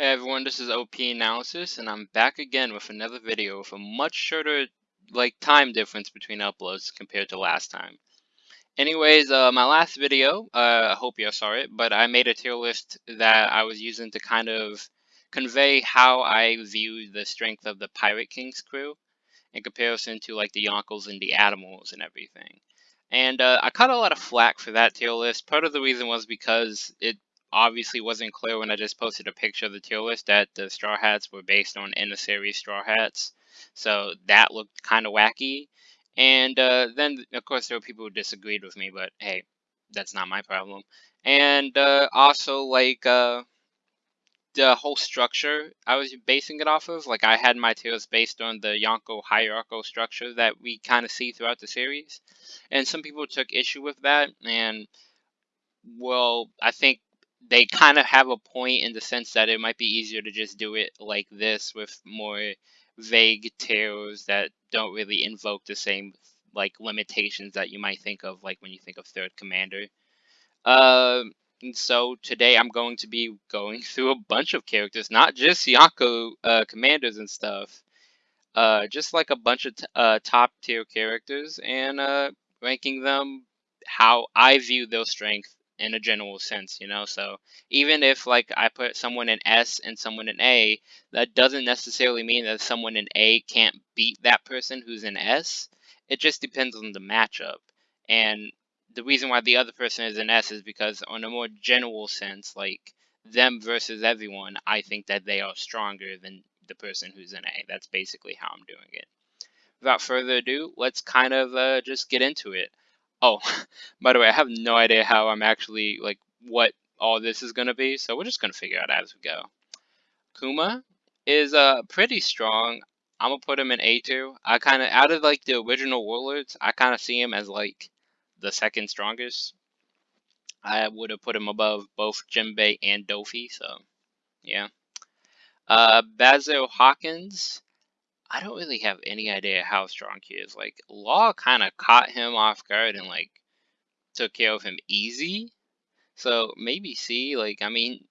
Hey everyone, this is OP Analysis, and I'm back again with another video with a much shorter, like, time difference between uploads compared to last time. Anyways, uh, my last video, uh, I hope you saw it, but I made a tier list that I was using to kind of convey how I view the strength of the Pirate King's crew in comparison to, like, the Yonkos and the Admirals and everything. And uh, I caught a lot of flack for that tier list. Part of the reason was because it obviously wasn't clear when I just posted a picture of the tier list that the Straw Hats were based on in the series Straw Hats. So that looked kind of wacky. And uh, then, of course, there were people who disagreed with me, but hey, that's not my problem. And uh, also, like, uh, the whole structure I was basing it off of, like, I had my tiers based on the Yonko hierarchical structure that we kind of see throughout the series. And some people took issue with that, and, well, I think they kind of have a point in the sense that it might be easier to just do it like this with more vague tiers that don't really invoke the same like limitations that you might think of like when you think of third commander. Uh, and so today I'm going to be going through a bunch of characters, not just yako uh, commanders and stuff, uh, just like a bunch of uh, top tier characters and uh, ranking them how I view their strength in a general sense, you know. So even if like I put someone in S and someone in A, that doesn't necessarily mean that someone in A can't beat that person who's in S. It just depends on the matchup. And the reason why the other person is in S is because on a more general sense, like them versus everyone, I think that they are stronger than the person who's in A. That's basically how I'm doing it. Without further ado, let's kind of uh, just get into it. Oh, by the way, I have no idea how I'm actually, like, what all this is going to be, so we're just going to figure out as we go. Kuma is uh, pretty strong. I'm going to put him in A2. I kind of, out of, like, the original Warlords, I kind of see him as, like, the second strongest. I would have put him above both Jinbei and Dofi, so, yeah. Uh, Basil Hawkins I don't really have any idea how strong he is. Like, Law kind of caught him off guard and, like, took care of him easy. So, maybe C, like, I mean,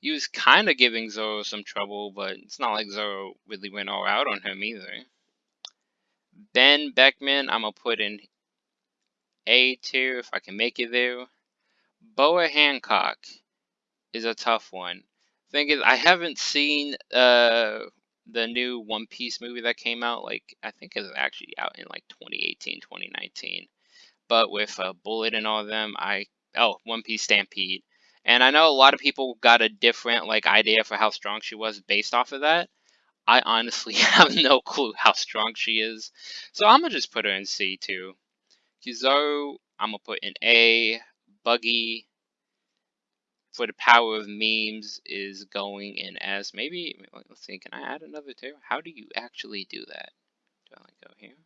he was kind of giving Zoro some trouble, but it's not like Zoro really went all out on him either. Ben Beckman, I'm to put in A tier if I can make it there. Boa Hancock is a tough one. Thing is, I haven't seen uh, the new One Piece movie that came out, like I think it was actually out in like 2018, 2019. But with uh, Bullet and all of them, I oh One Piece Stampede, and I know a lot of people got a different like idea for how strong she was based off of that. I honestly have no clue how strong she is, so I'm gonna just put her in C too. Kizaru, I'm gonna put in A. Buggy, the power of memes is going in as maybe let's see can I add another tier? How do you actually do that? Do I like go here?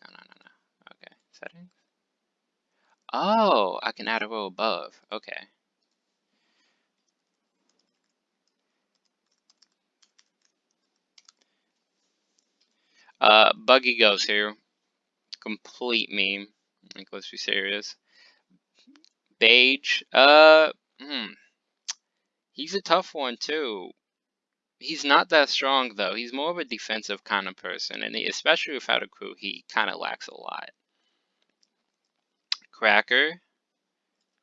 No no no no. Okay settings? Oh I can add a row above. Okay. Uh buggy goes here. Complete meme. Like let's be serious Bege, uh, hmm. He's a tough one too. He's not that strong though. He's more of a defensive kind of person, and he, especially without a crew, he kind of lacks a lot. Cracker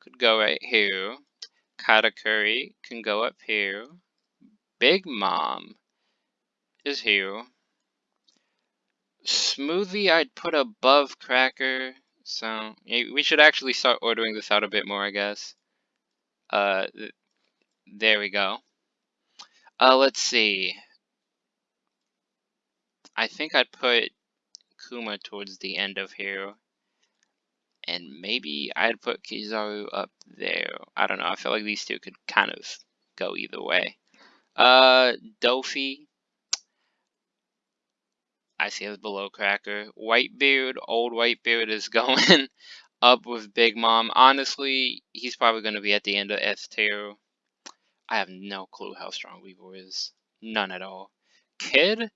could go right here. Katakuri can go up here. Big Mom is here. Smoothie I'd put above Cracker. So we should actually start ordering this out a bit more, I guess. Uh, there we go. Uh, let's see. I think I'd put Kuma towards the end of here. And maybe I'd put Kizaru up there. I don't know. I feel like these two could kind of go either way. Uh. See as below Cracker. Whitebeard, old Whitebeard is going up with Big Mom. Honestly, he's probably going to be at the end of S tier. I have no clue how strong Weevil is. None at all. Kid?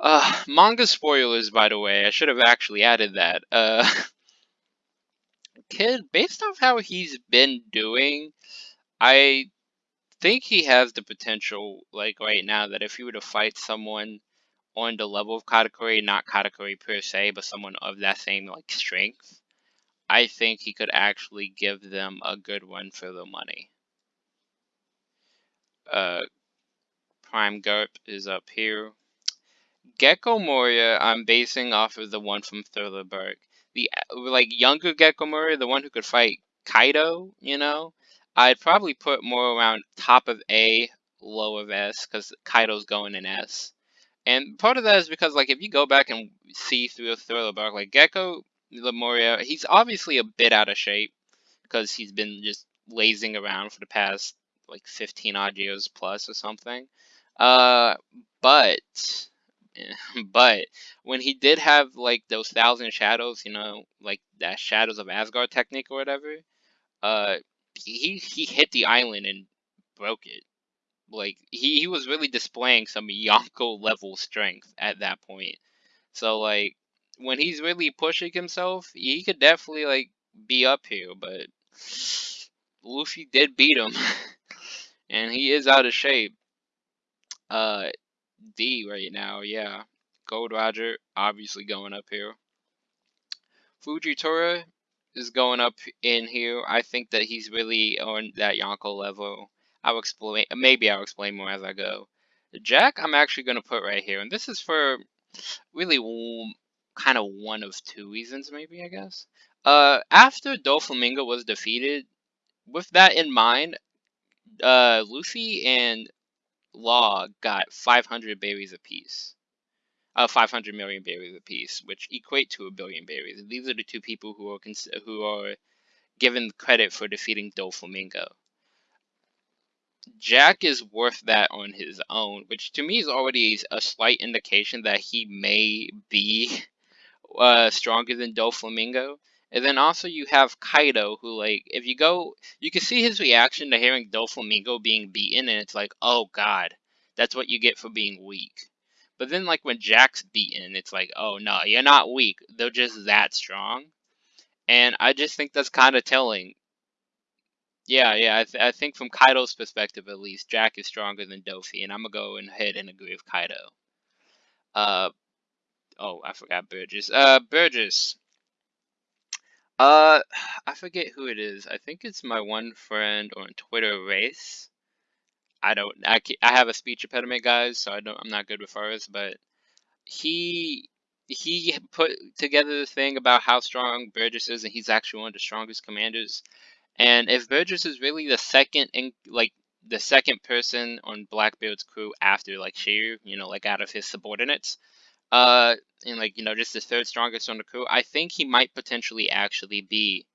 Uh, manga spoilers, by the way. I should have actually added that. Uh, Kid, based off how he's been doing, I think he has the potential, like right now, that if he were to fight someone on the level of Katakuri, not Katakuri per se, but someone of that same like strength, I think he could actually give them a good one for the money. Uh, Prime Garp is up here. Gecko Moria, I'm basing off of the one from Thriller The like younger Gecko Moria, the one who could fight Kaido, you know, I'd probably put more around top of A, low of S, because Kaido's going in S. And part of that is because, like, if you go back and see through a Thriller Bark, like Gecko Moria, he's obviously a bit out of shape because he's been just lazing around for the past like 15 odd years plus or something. Uh, but but when he did have like those thousand shadows, you know, like that shadows of Asgard technique or whatever, uh, he he hit the island and broke it. Like he, he was really displaying some Yonko level strength at that point. So like when he's really pushing himself, he could definitely like be up here, but Luffy did beat him. and he is out of shape. Uh D right now, yeah. Gold Roger obviously going up here. Fujitora is going up in here. I think that he's really on that Yonko level. I'll explain, maybe I'll explain more as I go. Jack, I'm actually going to put right here, and this is for really kind of one of two reasons, maybe, I guess. Uh, after Doflamingo was defeated, with that in mind, uh, Luffy and Law got 500 berries apiece. Uh, 500 million berries apiece, which equate to a billion berries. These are the two people who are who are given credit for defeating Doflamingo. Jack is worth that on his own, which to me is already a slight indication that he may be uh, stronger than Doflamingo. And then also you have Kaido, who like if you go, you can see his reaction to hearing Doflamingo being beaten, and it's like, oh god, that's what you get for being weak. But then like when Jack's beaten, it's like, oh no, you're not weak. They're just that strong. And I just think that's kind of telling. Yeah, yeah, I, th I think from Kaido's perspective at least, Jack is stronger than Dofi, and I'm gonna go ahead and agree with Kaido. Uh, oh, I forgot Burgess. Uh, Burgess. Uh, I forget who it is. I think it's my one friend on Twitter, Race. I don't. I I have a speech impediment, guys, so I don't. I'm not good with words, but he he put together the thing about how strong Burgess is, and he's actually one of the strongest commanders. And if Burgess is really the second in like the second person on Blackbeard's crew after like Shiryu, you know, like out of his subordinates, uh, and like you know just the third strongest on the crew. I think he might potentially actually be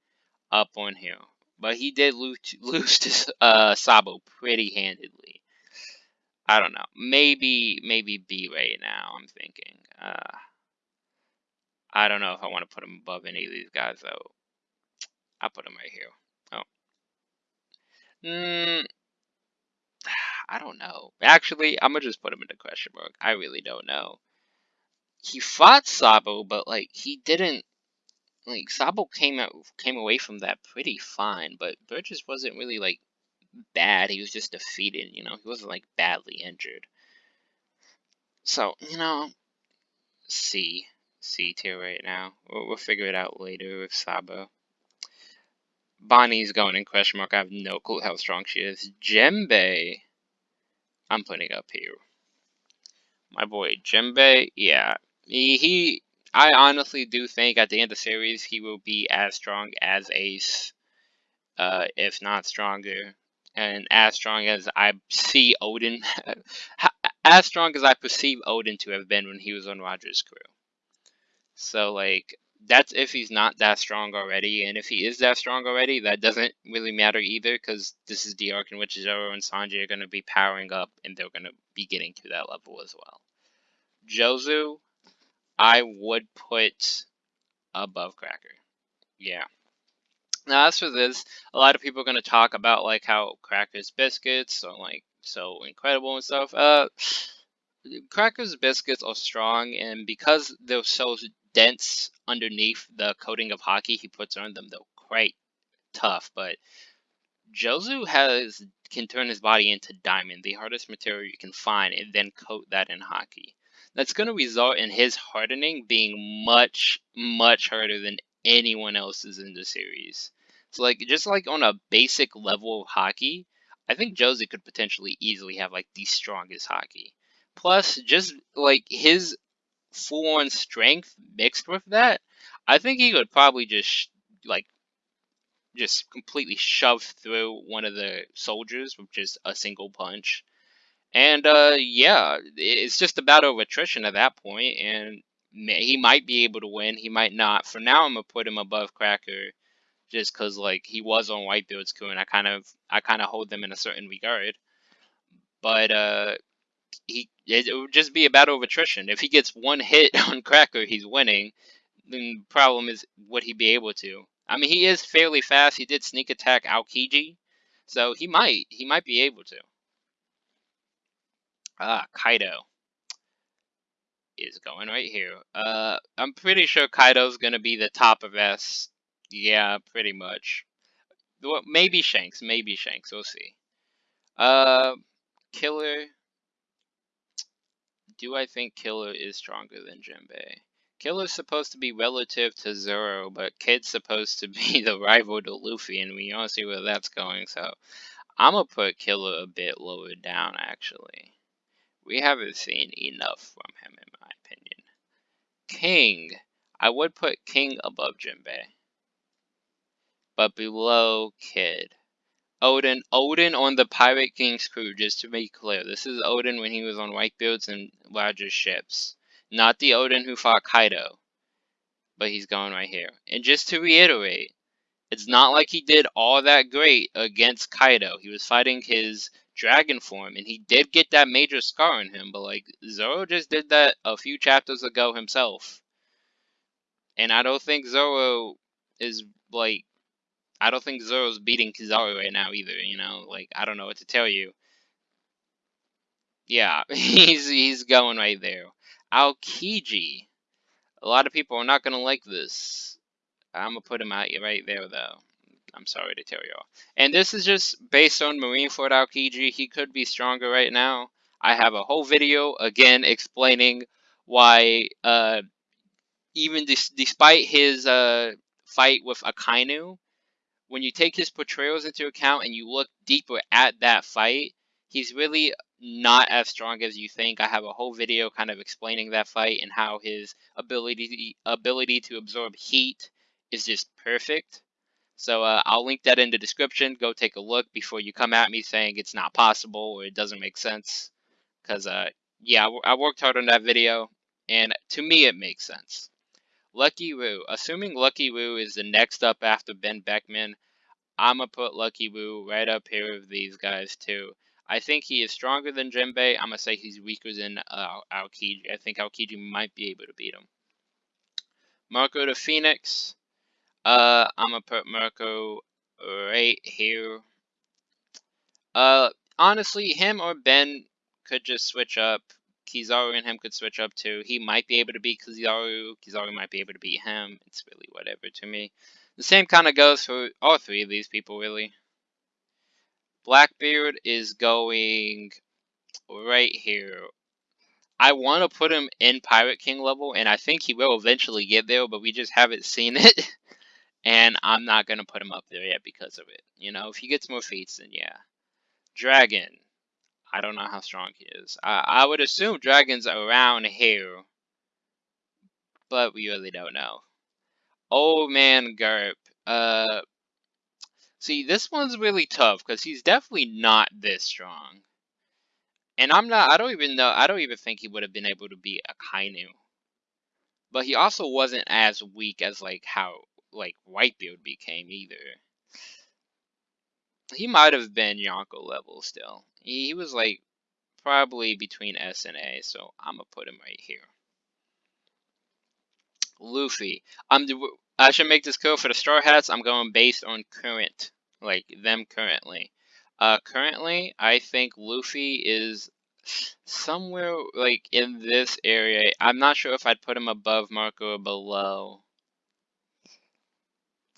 up on here, but he did lose lose to uh Sabo pretty handedly. I don't know. Maybe maybe B right now. I'm thinking. Uh, I don't know if I want to put him above any of these guys though. I'll put him right here. Hmm. I don't know. Actually, I'm gonna just put him in the question mark. I really don't know he fought Sabo, but like he didn't like Sabo came out came away from that pretty fine, but Burgess wasn't really like bad. He was just defeated, you know. He wasn't like badly injured. So you know, C C tier right now. We'll, we'll figure it out later with Sabo. Bonnie's going in question mark. I have no clue how strong she is. Jinbei, I'm putting up here. My boy Jinbei, yeah, he, he, I honestly do think at the end of the series he will be as strong as Ace, uh, if not stronger, and as strong as I see Oden, as strong as I perceive Oden to have been when he was on Roger's crew. So like that's if he's not that strong already, and if he is that strong already, that doesn't really matter either, because this is the arc in which Zoro and Sanji are going to be powering up, and they're going to be getting to that level as well. Jozu, I would put above Cracker. Yeah. Now, as for this, a lot of people are going to talk about like how Cracker's biscuits are like so incredible and stuff. Uh, Cracker's biscuits are strong, and because they're so dense underneath the coating of Haki he puts on them, they're quite tough. But Jozu has can turn his body into diamond, the hardest material you can find, and then coat that in Haki. That's going to result in his hardening being much, much harder than anyone else's in the series. So, like, just like on a basic level of Haki, I think Jozu could potentially easily have like the strongest Haki. Plus, just like his full on strength mixed with that, I think he could probably just like just completely shove through one of the soldiers with just a single punch. And uh, yeah, it's just a battle of attrition at that point, and he might be able to win. He might not. For now, I'm gonna put him above Cracker, just cause like he was on Whitebeard's crew, and I kind of I kind of hold them in a certain regard. But uh, he it would just be a battle of attrition. If he gets one hit on Cracker, he's winning. Then the problem is, would he be able to? I mean, he is fairly fast. He did sneak attack Aokiji, so he might he might be able to. Ah, Kaido is going right here. Uh, I'm pretty sure Kaido's gonna be the top of S. Yeah, pretty much. Well, maybe Shanks, maybe Shanks. We'll see. Uh, Killer. Do I think Killer is stronger than Jinbei? Killer's supposed to be relative to Zoro, but Kid's supposed to be the rival to Luffy, and we all see where that's going, so I'm gonna put Killer a bit lower down, actually. We haven't seen enough from him, in my opinion. King. I would put King above Jinbei, but below Kid. Oden, Odin on the Pirate King's crew, just to be clear. This is Oden when he was on Whitebeard's and larger ships. Not the Oden who fought Kaido. But he's going right here. And just to reiterate, it's not like he did all that great against Kaido. He was fighting his dragon form, and he did get that major scar on him, but like Zoro just did that a few chapters ago himself. And I don't think Zoro is like I don't think Zoro's beating Kizaru right now either, you know? Like I don't know what to tell you. Yeah, he's he's going right there. Aokiji. A lot of people are not going to like this. I'm going to put him out right there, though. I'm sorry to tell y'all. And this is just based on Marineford Aokiji. He could be stronger right now. I have a whole video, again, explaining why, uh, even despite his uh, fight with Akainu, when you take his portrayals into account and you look deeper at that fight, he's really not as strong as you think. I have a whole video kind of explaining that fight and how his ability ability to absorb heat is just perfect. So uh, I'll link that in the description. Go take a look before you come at me saying it's not possible or it doesn't make sense. Because, uh, yeah, I worked hard on that video, and to me it makes sense. Lucky Roux. Assuming Lucky Roux is the next up after Ben Beckman, I'm going to put Lucky Roux right up here with these guys too. I think he is stronger than Jinbei. I'm to say he's weaker than uh, Aokiji. I think Aokiji might be able to beat him. Marco the Phoenix. Uh, I'm to put Marco right here. Uh, honestly, him or Ben could just switch up. Kizaru and him could switch up too. He might be able to beat Kizaru. Kizaru might be able to beat him. It's really whatever to me. The same kind of goes for all three of these people, really. Blackbeard is going right here. I want to put him in Pirate King level, and I think he will eventually get there, but we just haven't seen it. and I'm not going to put him up there yet because of it. You know, if he gets more feats, then yeah. Dragon. I don't know how strong he is. I, I would assume Dragon's around here, but we really don't know. Old Man Garp. Uh, See, this one's really tough because he's definitely not this strong. And I'm not, I don't even know, I don't even think he would have been able to beat Akainu. But he also wasn't as weak as, like, how, like, Whitebeard became either. He might have been Yonko level still. He, he was, like, probably between S and A, so I'm gonna put him right here. Luffy. I'm, I should make this clear for the Straw Hats. I'm going based on current like them currently. Uh, currently, I think Luffy is somewhere like in this area. I'm not sure if I'd put him above Marco or below.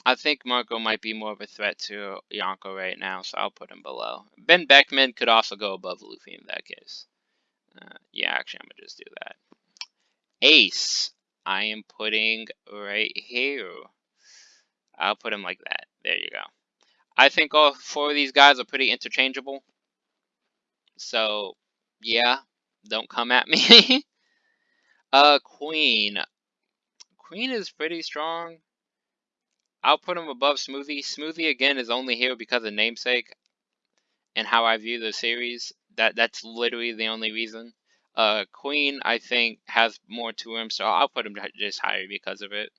I think Marco might be more of a threat to Yonko right now, so I'll put him below. Ben Beckman could also go above Luffy in that case. Uh, yeah, actually, I'm going to just do that. Ace, I am putting right here. I'll put him like that. There you go. I think all four of these guys are pretty interchangeable. So, yeah, don't come at me. uh, Queen. Queen is pretty strong. I'll put him above Smoothie. Smoothie, again, is only here because of namesake and how I view the series. That That's literally the only reason. Uh, Queen, I think, has more to him, so I'll put him just higher because of it.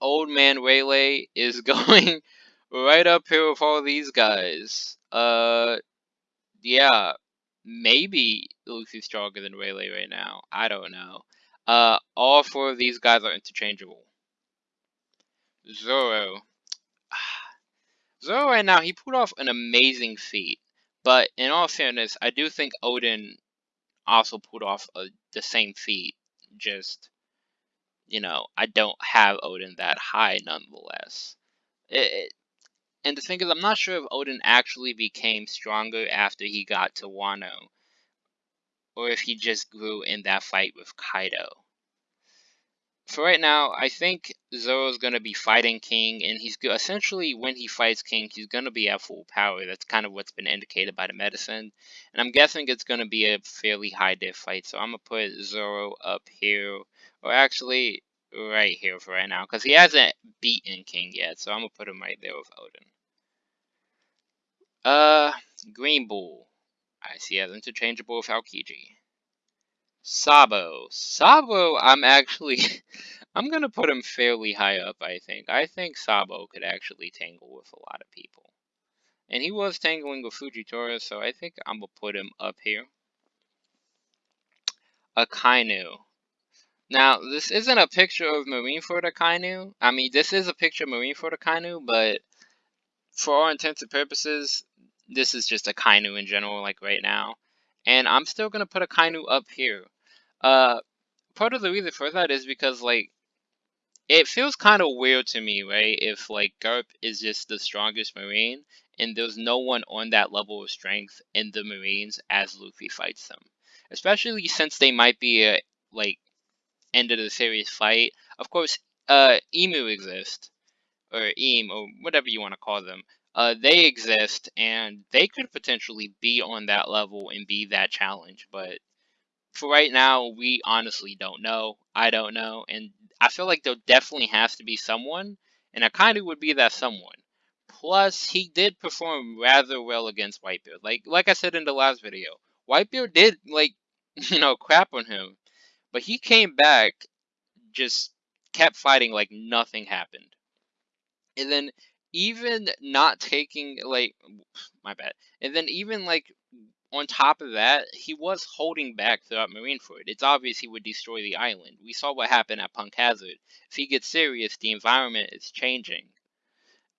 Old Man Rayleigh is going right up here with all these guys. Uh, yeah, maybe Luffy's stronger than Rayleigh right now. I don't know. Uh, all four of these guys are interchangeable. Zoro. Zoro right now, he pulled off an amazing feat. But in all fairness, I do think Oden also pulled off a, the same feat. Just, you know, I don't have Oden that high nonetheless. It, it, and the thing is, I'm not sure if Oden actually became stronger after he got to Wano. Or if he just grew in that fight with Kaido for right now, I think Zoro's going to be fighting King, and he's essentially, when he fights King, he's going to be at full power. That's kind of what's been indicated by the medicine. And I'm guessing it's going to be a fairly high diff fight, so I'm going to put Zoro up here, or actually right here for right now, because he hasn't beaten King yet, so I'm going to put him right there with Oden. Uh, Green Bull. I see as interchangeable with Aokiji. Sabo. Sabo, I'm actually, I'm going to put him fairly high up, I think. I think Sabo could actually tangle with a lot of people. And he was tangling with Fujitora, so I think I'm going to put him up here. Akainu. Now, this isn't a picture of Marineford Akainu. I mean, this is a picture of Marineford Akainu, but for all intents and purposes, this is just a Akainu in general, like right now. And I'm still going to put a Akainu up here. Uh, part of the reason for that is because like it feels kind of weird to me, right? If like Garp is just the strongest Marine and there's no one on that level of strength in the Marines as Luffy fights them, especially since they might be a like end of the series fight. Of course, uh, Imu exist or Eam or whatever you want to call them. Uh, they exist and they could potentially be on that level and be that challenge, but for right now, we honestly don't know. I don't know. And I feel like there definitely has to be someone. And of would be that someone. Plus, he did perform rather well against Whitebeard. Like like I said in the last video, Whitebeard did, like, you know, crap on him. But he came back, just kept fighting like nothing happened. And then even not taking, like, my bad. And then even, like, on top of that, he was holding back throughout Marineford. It's obvious he would destroy the island. We saw what happened at Punk Hazard. If he gets serious, the environment is changing.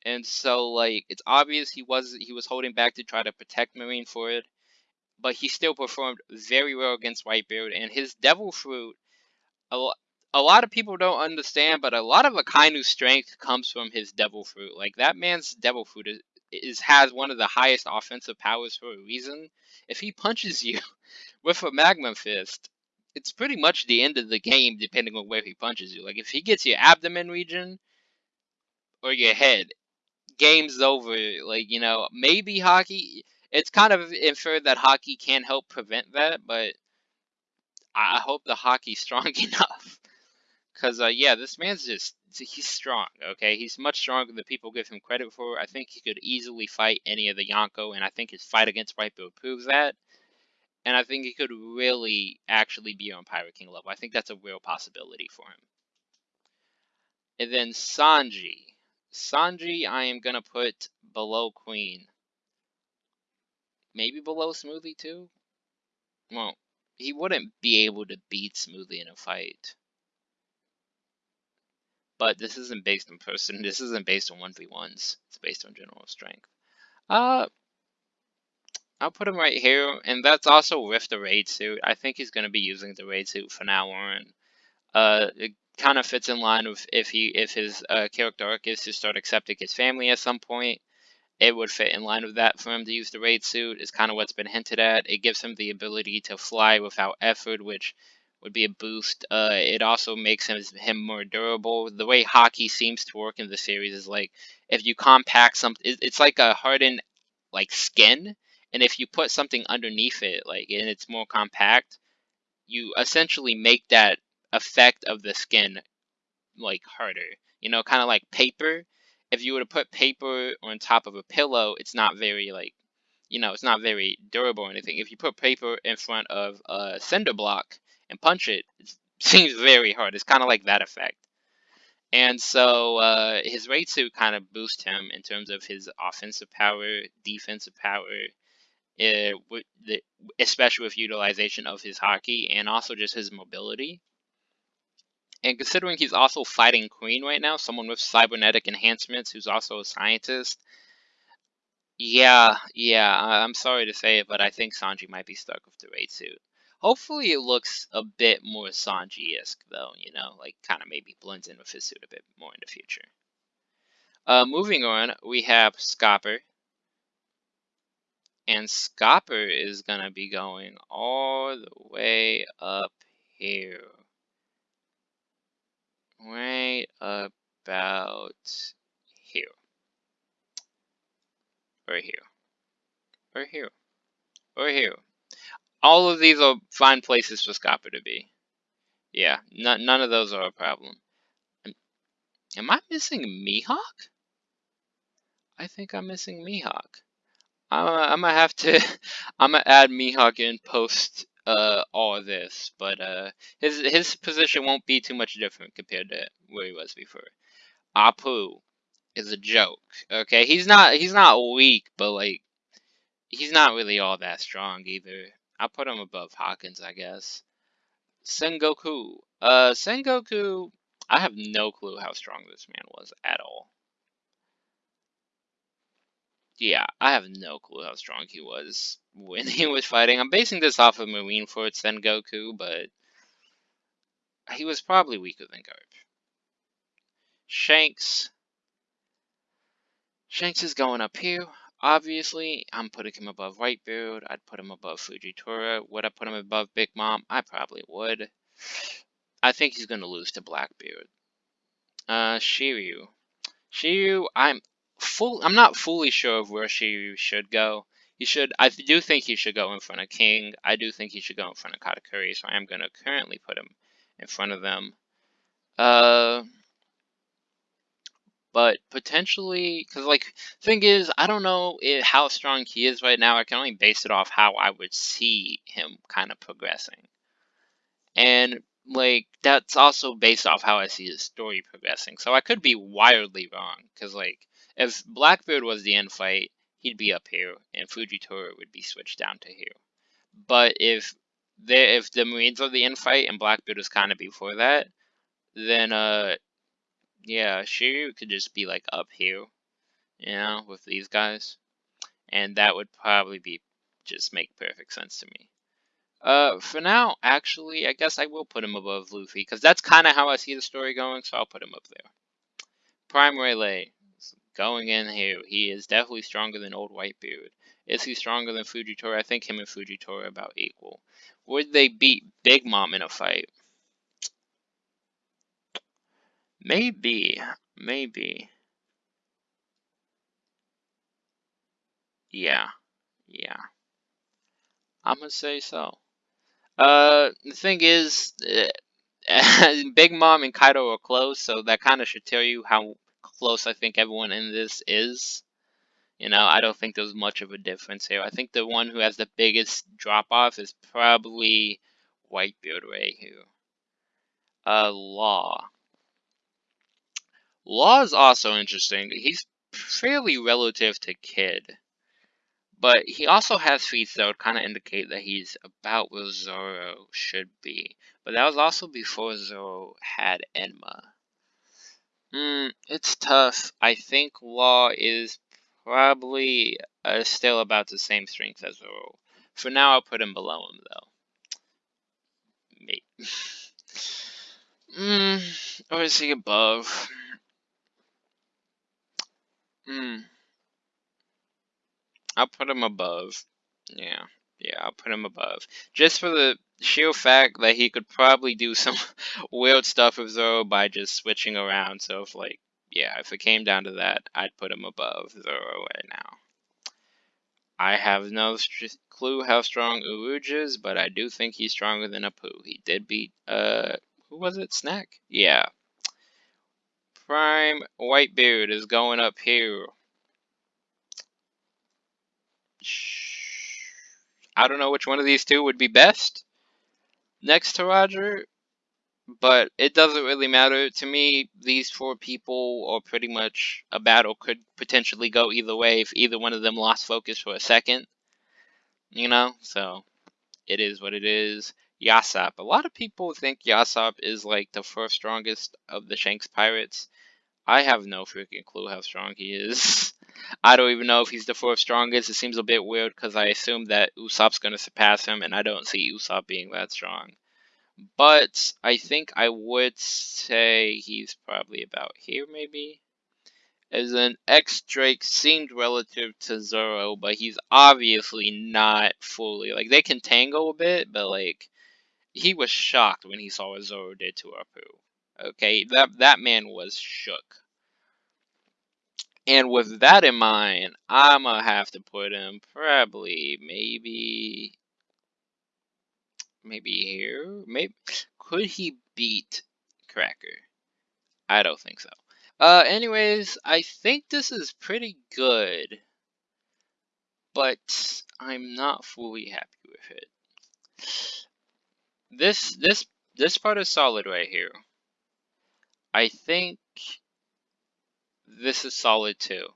And so, like, it's obvious he was he was holding back to try to protect Marineford, but he still performed very well against Whitebeard. And his Devil Fruit, a, a lot of people don't understand, but a lot of Akainu's strength comes from his Devil Fruit. Like, that man's Devil Fruit is, is has one of the highest offensive powers for a reason. If he punches you with a magma fist, it's pretty much the end of the game depending on where he punches you. Like if he gets your abdomen region or your head, game's over. Like, you know, maybe Haki it's kind of inferred that Haki can help prevent that, but I hope the Haki's strong enough. Cause uh, yeah, this man's just he's strong. Okay, he's much stronger than people give him credit for. I think he could easily fight any of the Yonko, and I think his fight against Whitebeard proves that. And I think he could really actually be on Pirate King level. I think that's a real possibility for him. And then Sanji. Sanji, I am gonna put below Queen. Maybe below Smoothie too. Well, he wouldn't be able to beat Smoothie in a fight. But this isn't based on person. This isn't based on 1v1s. It's based on general strength. Uh, I'll put him right here. And that's also with the raid suit. I think he's going to be using the raid suit for now on. Uh, kind of fits in line with if he if his uh, character arc is to start accepting his family at some point. It would fit in line with that for him to use the raid suit. Is kind of what's been hinted at. It gives him the ability to fly without effort, which would be a boost. Uh, it also makes him him more durable. The way Haki seems to work in the series is like if you compact something, it's like a hardened like skin, and if you put something underneath it, like and it's more compact, you essentially make that effect of the skin like harder. You know, kind of like paper. If you were to put paper on top of a pillow, it's not very like, you know, it's not very durable or anything. If you put paper in front of a cinder block and punch it, it seems very hard. It's kind of like that effect. And so uh, his raid suit kind of boosts him in terms of his offensive power, defensive power, uh, especially with utilization of his Haki and also just his mobility. And considering he's also fighting Queen right now, someone with cybernetic enhancements who's also a scientist, yeah, yeah, I'm sorry to say it, but I think Sanji might be stuck with the raid suit. Hopefully it looks a bit more Sanji-esque though, you know, like kind of maybe blends in with his suit a bit more in the future. Uh, moving on, we have Scopper, and Scopper is going to be going all the way up here. Right about here. Or here. Or here. Or here. All of these are fine places for Scopper to be. Yeah, none of those are a problem. Am I missing Mihawk? I think I'm missing Mihawk. I'm, I'm gonna have to, I'm gonna add Mihawk in post uh, all this, but uh, his his position won't be too much different compared to where he was before. Apoo is a joke. Okay, he's not he's not weak, but like he's not really all that strong either. I'll put him above Hawkins, I guess. Sengoku. Uh, Sengoku. I have no clue how strong this man was at all yeah, I have no clue how strong he was when he was fighting. I'm basing this off of Marineford Sengoku, but he was probably weaker than Garp. Shanks. Shanks is going up here. Obviously, I'm putting him above Whitebeard. I'd put him above Fujitora. Would I put him above Big Mom? I probably would. I think he's going to lose to Blackbeard. Uh, Shiryu. Shiryu, I'm full. I'm not fully sure of where she should go. He should. I do think he should go in front of King. I do think he should go in front of Katakuri. So I am going to currently put him in front of them. Uh, but potentially, because like thing is, I don't know it, how strong he is right now. I can only base it off how I would see him kind of progressing. And like that's also based off how I see his story progressing. So I could be wildly wrong because like if Blackbeard was the end fight, he'd be up here, and Fujitora would be switched down to here. But if they if the Marines are the end fight and Blackbeard is kind of before that, then uh, yeah, Shiryu could just be like up here, you know, with these guys, and that would probably be just make perfect sense to me. Uh, for now, actually, I guess I will put him above Luffy, because that's kind of how I see the story going, so I'll put him up there. Prime Rayleigh going in here, he is definitely stronger than Old Whitebeard. Is he stronger than Fujitora? I think him and Fujitora are about equal. Would they beat Big Mom in a fight? Maybe. Maybe. Yeah. Yeah. I'm gonna say so. Uh, the thing is, uh, Big Mom and Kaido are close, so that kind of should tell you how close I think everyone in this is. You know, I don't think there's much of a difference here. I think the one who has the biggest drop off is probably Whitebeard right here. Uh, Law. Law is also interesting. He's fairly relative to Kid. But he also has feats that would kind of indicate that he's about where Zoro should be. But that was also before Zoro had Enma. Hmm, it's tough. I think Law is probably uh, still about the same strength as Zoro. For now, I'll put him below him, though. Me. Mm, or is he above? Mm. I'll put him above. Yeah, yeah, I'll put him above. Just for the sheer fact that he could probably do some weird stuff with Zoro by just switching around. So if like, yeah, if it came down to that, I'd put him above Zoro right now. I have no clue how strong Urouge is, but I do think he's stronger than Apoo. He did beat, uh, who was it? Snack? Yeah. Prime Whitebeard is going up here. I don't know which one of these two would be best next to Roger, but it doesn't really matter. To me, these four people are pretty much a battle could potentially go either way if either one of them lost focus for a second. You know, so it is what it is. Yasopp. A lot of people think Yasopp is like the first strongest of the Shanks pirates. I have no freaking clue how strong he is. I don't even know if he's the fourth strongest. It seems a bit weird because I assume that Usopp's going to surpass him, and I don't see Usopp being that strong. But I think I would say he's probably about here, maybe. As an X Drake seemed relative to Zoro, but he's obviously not fully. Like, they can tangle a bit, but, like, he was shocked when he saw what Zoro did to Apoo. Okay, that, that man was shook. And with that in mind, I'm gonna have to put him probably maybe maybe here. Maybe could he beat Cracker? I don't think so. Uh, anyways, I think this is pretty good, but I'm not fully happy with it. This this this part is solid right here. I think this is solid too.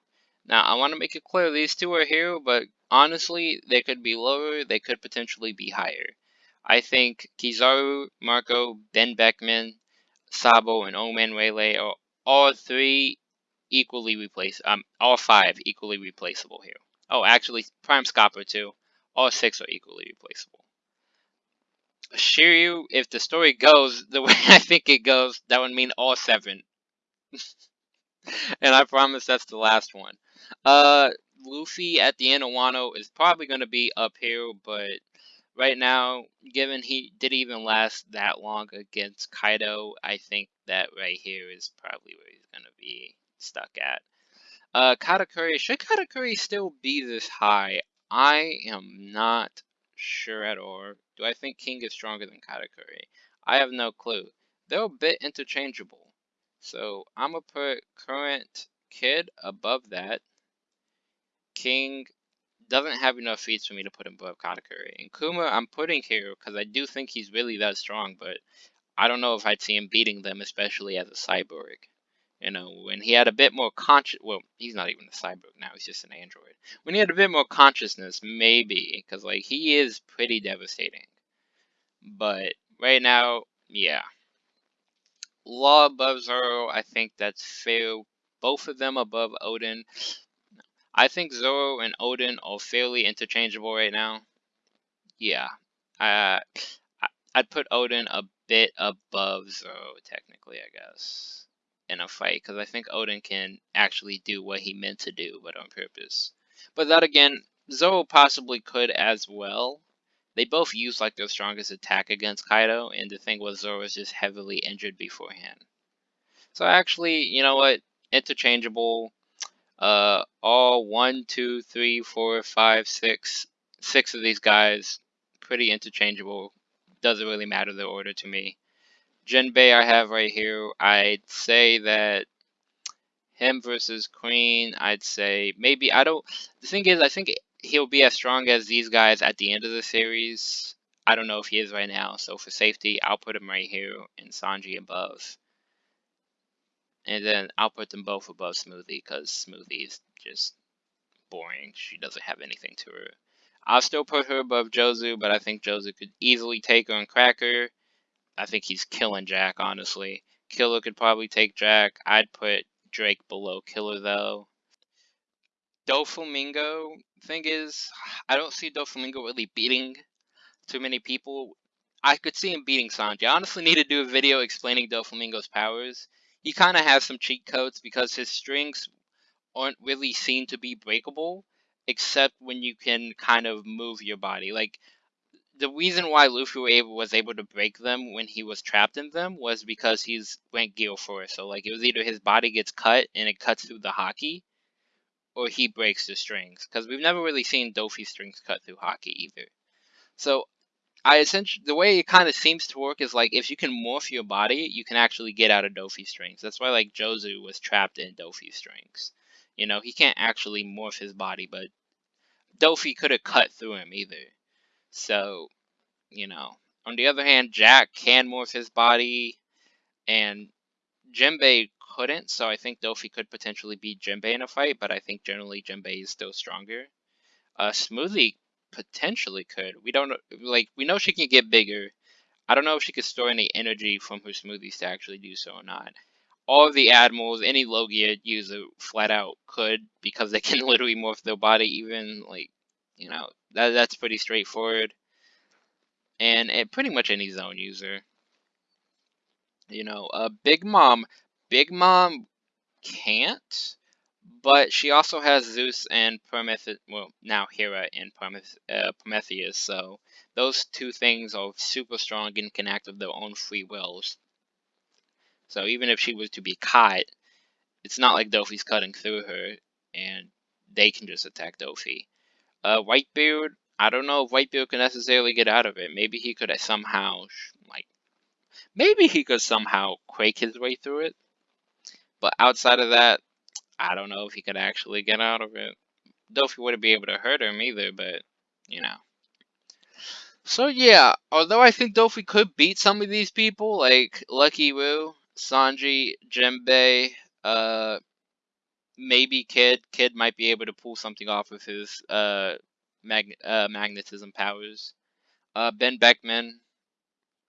Now, I want to make it clear these two are here, but honestly, they could be lower, they could potentially be higher. I think Kizaru, Marco, Ben Beckman, Sabo, and Oman Rayleigh are all three equally replaceable. Um, all five equally replaceable here. Oh, actually, Prime Scopper too. All six are equally replaceable. Shiryu, if the story goes the way I think it goes, that would mean all seven. and I promise that's the last one. Uh, Luffy at the end of Wano is probably going to be up here, but right now, given he didn't even last that long against Kaido, I think that right here is probably where he's going to be stuck at. Uh, Katakuri, should Katakuri still be this high? I am not sure at all. Do I think King is stronger than Katakuri? I have no clue. They're a bit interchangeable. So I'm going to put current kid above that. King doesn't have enough feats for me to put him above Katakuri. And Kuma I'm putting here because I do think he's really that strong, but I don't know if I'd see him beating them, especially as a cyborg. You know, when he had a bit more conscious, well, he's not even a cyborg now, he's just an android. When he had a bit more consciousness, maybe, because, like, he is pretty devastating. But right now, yeah. Law above Zoro, I think that's fair. Both of them above Oden. I think Zoro and Oden are fairly interchangeable right now. Yeah. Uh, I'd put Oden a bit above Zoro, technically, I guess, in a fight. Because I think Oden can actually do what he meant to do, but on purpose. But that again, Zoro possibly could as well. They both used like their strongest attack against Kaido, and the thing was Zoro was just heavily injured beforehand. So actually, you know what? Interchangeable. Uh, all one, two, three, four, five, six, six of these guys, pretty interchangeable. Doesn't really matter the order to me. Jinbei I have right here. I'd say that him versus Queen, I'd say maybe I don't. The thing is, I think he'll be as strong as these guys at the end of the series. I don't know if he is right now, so for safety, I'll put him right here and Sanji above. And then I'll put them both above Smoothie because Smoothie is just boring. She doesn't have anything to her. I'll still put her above Jozu, but I think Jozu could easily take her on Cracker. I think he's killing Jack, honestly. Killer could probably take Jack. I'd put Drake below Killer, though. Doflamingo, thing is, I don't see Doflamingo really beating too many people. I could see him beating Sanji. I honestly need to do a video explaining Doflamingo's powers. He kind of has some cheat codes because his strings aren't really seen to be breakable, except when you can kind of move your body. Like the reason why Luffy was able to break them when he was trapped in them was because he's went Gear Fourth. So like it was either his body gets cut and it cuts through the Haki, or he breaks the strings. Because we've never really seen Dofi's strings cut through Haki either. So I essentially the way it kind of seems to work is like if you can morph your body, you can actually get out of Dofi strings. That's why like Jozu was trapped in Dofi strings. You know, he can't actually morph his body, but Dofi could have cut through him either. So, you know, on the other hand, Jack can morph his body, and Jinbei couldn't. So I think Dofi could potentially beat Jinbei in a fight, but I think generally Jinbei is still stronger. Uh, Smoothie potentially could. We don't know, like, we know she can get bigger. I don't know if she could store any energy from her smoothies to actually do so or not. All of the admirals, any Logia user flat out could because they can literally morph their body even, like, you know, that that's pretty straightforward. And, and pretty much any Zoan user. You know, uh, Big Mom, Big Mom can't but she also has Zeus and Prometheus, well, now Hera and uh, Prometheus, so those two things are super strong and can act of their own free wills. So even if she was to be caught, it's not like Dofi's cutting through her, and they can just attack Dofi. Uh, Whitebeard, I don't know if Whitebeard can necessarily get out of it. Maybe he could somehow, like, maybe he could somehow quake his way through it. But outside of that, I don't know if he could actually get out of it. Dofi wouldn't be able to hurt him either, but, you know. So yeah, although I think Dofi could beat some of these people, like Lucky Roux, Sanji, Jinbei, uh, maybe Kid. Kid might be able to pull something off with his uh, mag uh magnetism powers. Uh, Ben Beckman,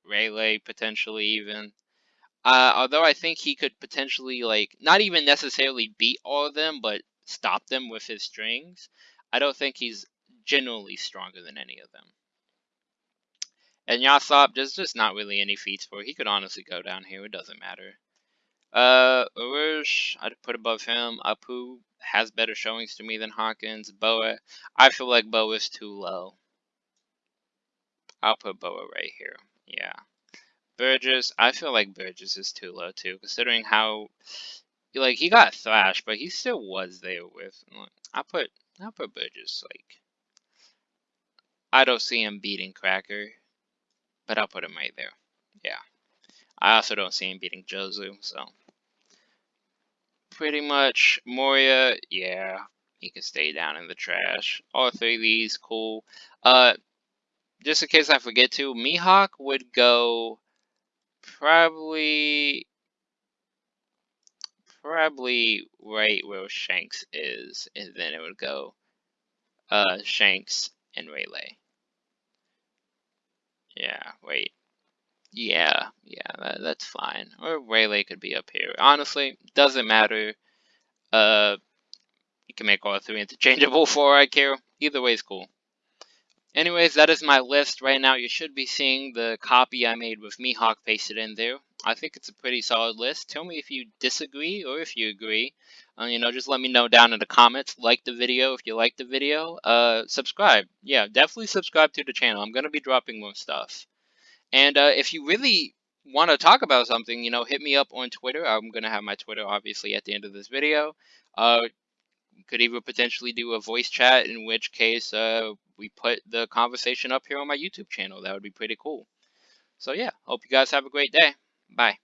Rayleigh potentially even. Uh, although I think he could potentially, like, not even necessarily beat all of them, but stop them with his strings, I don't think he's generally stronger than any of them. And Yasopp, there's just not really any feats for. He could honestly go down here. It doesn't matter. Uh, Urush, I'd put above him. Apoo has better showings to me than Hawkins. Boa, I feel like Boa's too low. I'll put Boa right here. Yeah. Burgess, I feel like Burgess is too low too, considering how like he got thrashed, but he still was there with. I put I put Burgess like I don't see him beating Cracker, but I'll put him right there. Yeah, I also don't see him beating Jozu, so pretty much Moria. Yeah, he can stay down in the trash. All three of these cool. Uh, just in case I forget to, Mihawk would go probably probably right where Shanks is, and then it would go uh, Shanks and Rayleigh. Yeah, wait. Yeah, yeah, that, that's fine. Or Rayleigh could be up here. Honestly, doesn't matter. Uh, you can make all three interchangeable for I care. Either way is cool. Anyways, that is my list right now. You should be seeing the copy I made with Mihawk pasted in there. I think it's a pretty solid list. Tell me if you disagree or if you agree. Uh, you know, just let me know down in the comments. Like the video if you like the video. Uh, subscribe. Yeah, definitely subscribe to the channel. I'm going to be dropping more stuff. And uh, if you really want to talk about something, you know, hit me up on Twitter. I'm going to have my Twitter, obviously, at the end of this video. Uh, could even potentially do a voice chat, in which case uh, we put the conversation up here on my YouTube channel. That would be pretty cool. So yeah, hope you guys have a great day. Bye.